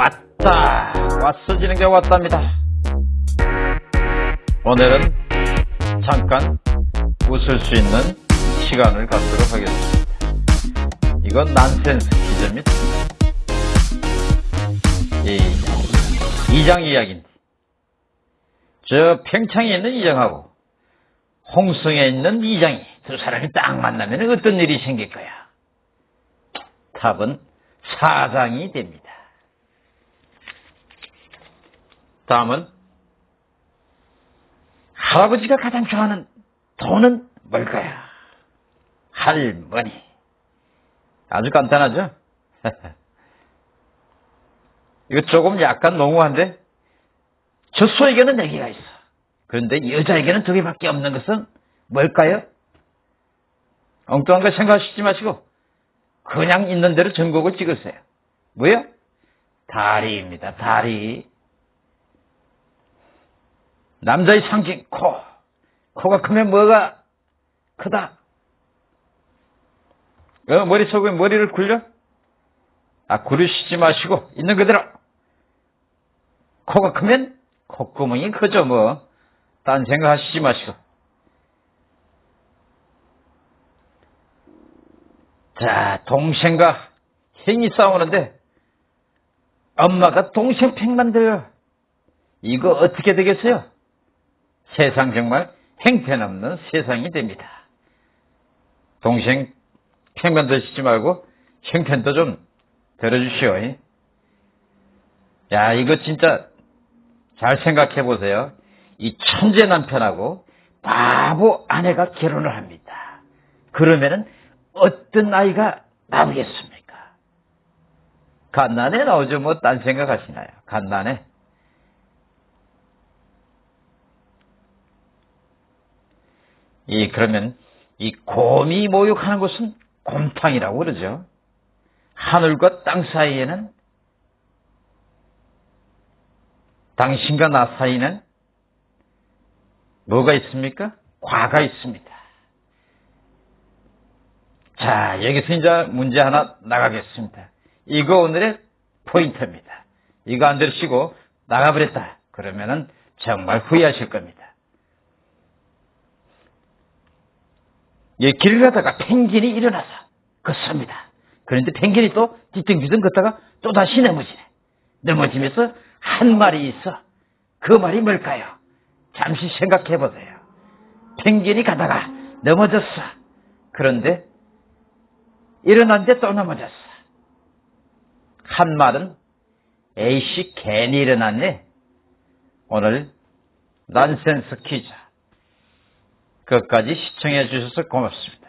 왔다. 왔어지는 게 왔답니다. 오늘은 잠깐 웃을 수 있는 시간을 갖도록 하겠습니다. 이건 난센스 퀴즈입니다 이, 이장 이야기인데 저 평창에 있는 이장하고 홍성에 있는 이장이 두 사람이 딱 만나면 어떤 일이 생길 거야? 답은 사장이 됩니다 다음은 할아버지가 가장 좋아하는 돈은 뭘까요? 할머니. 아주 간단하죠? 이거 조금 약간 농후한데 젖소에게는 네 개가 있어. 그런데 여자에게는 두 개밖에 없는 것은 뭘까요? 엉뚱한 거 생각하시지 마시고 그냥 있는 대로 전곡을 찍으세요. 뭐요? 다리입니다. 다리. 남자의 상징 코. 코가 크면 뭐가 크다. 어, 머릿속에 머리를 굴려? 아, 구르시지 마시고 있는 그대로. 코가 크면 콧구멍이 크죠 뭐. 딴 생각하시지 마시고. 자, 동생과 형이 싸우는데 엄마가 동생 팽 만들어요. 이거 어떻게 되겠어요? 세상 정말 행편없는 세상이 됩니다. 동생 평면 드시지 말고 형편도 좀 들어주시오. 야 이거 진짜 잘 생각해 보세요. 이 천재 남편하고 바보 아내가 결혼을 합니다. 그러면은 어떤 아이가 나오겠습니까? 갓난에 나오죠. 뭐 딴 생각하시나요? 갓난에. 이 그러면 이 곰이 모욕하는 곳은 곰탕이라고 그러죠. 하늘과 땅 사이에는 당신과 나 사이는 뭐가 있습니까? 과가 있습니다. 자, 여기서 이제 문제 하나 나가겠습니다. 이거 오늘의 포인트입니다. 이거 안 들으시고 나가버렸다. 그러면은 정말 후회하실 겁니다. 예, 길을 가다가 펭귄이 일어나서 걷습니다. 그런데 펭귄이 또 뒤뚱뒤뚱 걷다가 또 다시 넘어지네. 넘어지면서 한 말이 있어. 그 말이 뭘까요? 잠시 생각해 보세요. 펭귄이 가다가 넘어졌어. 그런데 일어났는데 또 넘어졌어. 한 말은 에이씨 괜히 일어났네. 오늘 난센스 퀴즈. 끝까지 시청해 주셔서 고맙습니다.